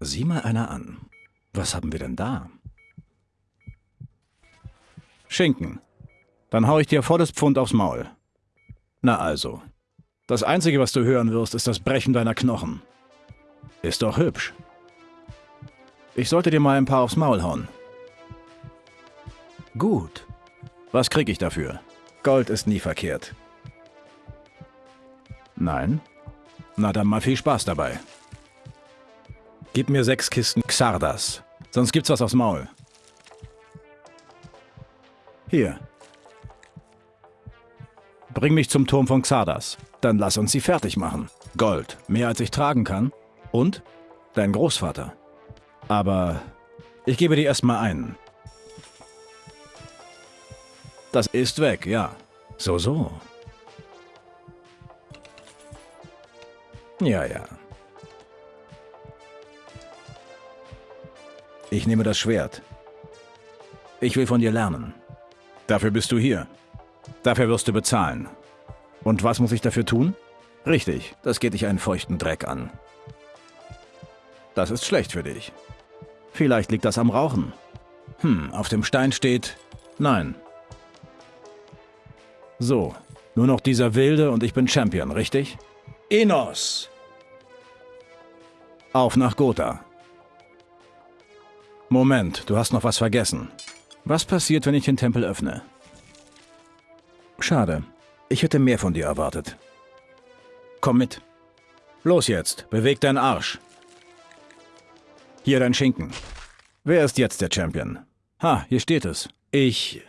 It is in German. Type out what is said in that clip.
Sieh mal einer an. Was haben wir denn da? Schinken. Dann hau ich dir volles Pfund aufs Maul. Na also. Das Einzige, was du hören wirst, ist das Brechen deiner Knochen. Ist doch hübsch. Ich sollte dir mal ein paar aufs Maul hauen. Gut. Was krieg ich dafür? Gold ist nie verkehrt. Nein? Na dann mal viel Spaß dabei. Gib mir sechs Kisten Xardas, sonst gibt's was aufs Maul. Hier. Bring mich zum Turm von Xardas. Dann lass uns sie fertig machen. Gold, mehr als ich tragen kann. Und dein Großvater. Aber ich gebe dir erstmal einen. Das ist weg, ja. So, so. Ja, ja. Ich nehme das Schwert. Ich will von dir lernen. Dafür bist du hier. Dafür wirst du bezahlen. Und was muss ich dafür tun? Richtig, das geht dich einen feuchten Dreck an. Das ist schlecht für dich. Vielleicht liegt das am Rauchen. Hm, auf dem Stein steht... Nein. So, nur noch dieser Wilde und ich bin Champion, richtig? Enos! Auf nach Gotha. Moment, du hast noch was vergessen. Was passiert, wenn ich den Tempel öffne? Schade. Ich hätte mehr von dir erwartet. Komm mit. Los jetzt, beweg deinen Arsch. Hier dein Schinken. Wer ist jetzt der Champion? Ha, hier steht es. Ich